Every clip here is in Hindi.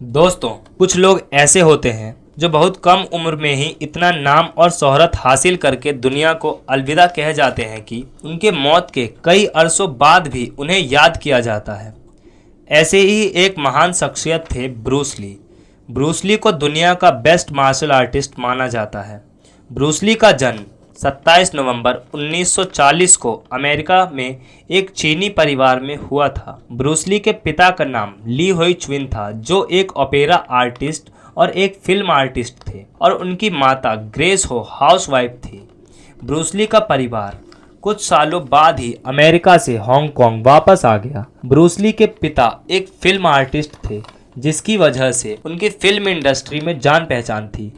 दोस्तों, कुछ लोग ऐसे होते हैं जो बहुत कम उम्र में ही इतना नाम और शोहरत हासिल करके दुनिया को अलविदा कह जाते हैं कि उनके मौत के कई अरसों बाद भी उन्हें याद किया जाता है। ऐसे ही एक महान शख्सियत थे ब्रूसली ब्रूसली को दुनिया का बेस्ट मार्शल आर्टिस्ट माना जाता है। ब्रूसली का जन्म 27 नवंबर 1940 को अमेरिका में एक चीनी परिवार में हुआ था। ब्रूसली के पिता का नाम ली होई चुविन था, जो एक ओपेरा आर्टिस्ट और एक फ़िल्म आर्टिस्ट थे और उनकी माता ग्रेस हो हाउसवाइफ थी। ब्रूसली का परिवार कुछ सालों बाद ही अमेरिका से हांगकांग वापस आ गया। ब्रूसली के पिता एक फ़िल्म आर्टिस्ट थे, जिसकी वजह से उनकी फ़िल्म इंडस्ट्री में जान पहचान थी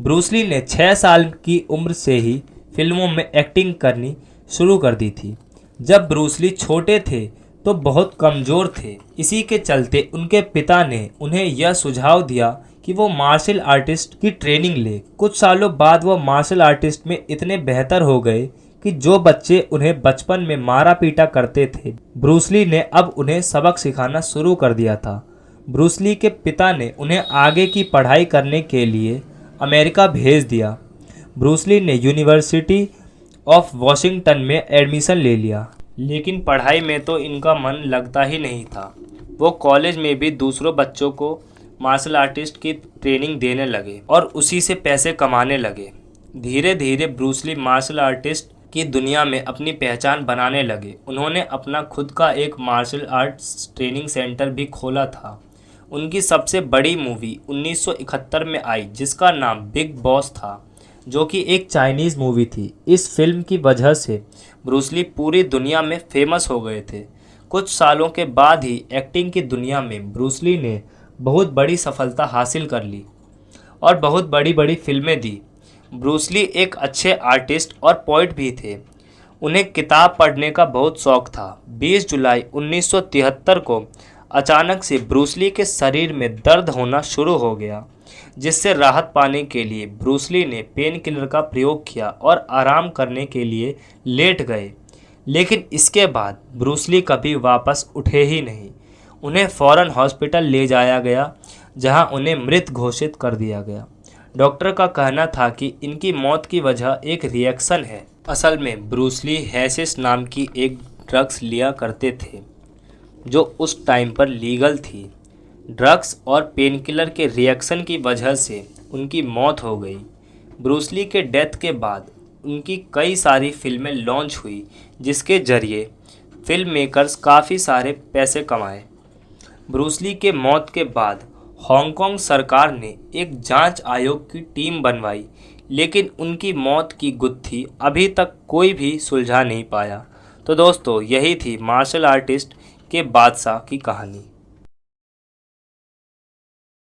ब्रूसली ने छः साल की उम्र से ही फ़िल्मों में एक्टिंग करनी शुरू कर दी थी। जब ब्रूसली छोटे थे तो बहुत कमज़ोर थे। इसी के चलते उनके पिता ने उन्हें यह सुझाव दिया कि वो मार्शल आर्टिस्ट की ट्रेनिंग ले। कुछ सालों बाद वो मार्शल आर्टिस्ट में इतने बेहतर हो गए कि जो बच्चे उन्हें बचपन में मारा पीटा करते थे ब्रूसली ने अब उन्हें सबक सिखाना शुरू कर दिया था। ब्रूसली के पिता ने उन्हें आगे की पढ़ाई करने के लिए अमेरिका भेज दिया। ब्रूसली ने यूनिवर्सिटी ऑफ़ वॉशिंगटन में एडमिशन ले लिया। लेकिन पढ़ाई में तो इनका मन लगता ही नहीं था। वो कॉलेज में भी दूसरों बच्चों को मार्शल आर्टिस्ट की ट्रेनिंग देने लगे और उसी से पैसे कमाने लगे। धीरे धीरे ब्रूसली मार्शल आर्टिस्ट की दुनिया में अपनी पहचान बनाने लगे। उन्होंने अपना खुद का एक मार्शल आर्ट्स ट्रेनिंग सेंटर भी खोला था। उनकी सबसे बड़ी मूवी 1971 में आई, जिसका नाम बिग बॉस था। जो कि एक चाइनीज़ मूवी थी। इस फ़िल्म की वजह से ब्रूसली पूरी दुनिया में फ़ेमस हो गए थे। कुछ सालों के बाद ही एक्टिंग की दुनिया में ब्रूसली ने बहुत बड़ी सफलता हासिल कर ली और बहुत बड़ी बड़ी फ़िल्में दी। ब्रूसली एक अच्छे आर्टिस्ट और पोइट भी थे। उन्हें किताब पढ़ने का बहुत शौक था। 20 जुलाई 1973 को अचानक से ब्रूसली के शरीर में दर्द होना शुरू हो गया। जिससे राहत पाने के लिए ब्रूसली ने पेन किलर का प्रयोग किया और आराम करने के लिए लेट गए। लेकिन इसके बाद ब्रूसली कभी वापस उठे ही नहीं। उन्हें फ़ौरन हॉस्पिटल ले जाया गया, जहाँ उन्हें मृत घोषित कर दिया गया। डॉक्टर का कहना था कि इनकी मौत की वजह एक रिएक्शन है। असल में ब्रूसली हैसिस नाम की एक ड्रग्स लिया करते थे, जो उस टाइम पर लीगल थी। ड्रग्स और पेनकिलर के रिएक्शन की वजह से उनकी मौत हो गई। ब्रूसली के डेथ के बाद उनकी कई सारी फ़िल्में लॉन्च हुई, जिसके ज़रिए फ़िल्म मेकर्स काफ़ी सारे पैसे कमाए। ब्रूसली के मौत के बाद हांगकांग सरकार ने एक जाँच आयोग की टीम बनवाई, लेकिन उनकी मौत की गुत्थी अभी तक कोई भी सुलझा नहीं पाया। तो दोस्तों, यही थी मार्शल आर्टिस्ट के बादशाह की कहानी।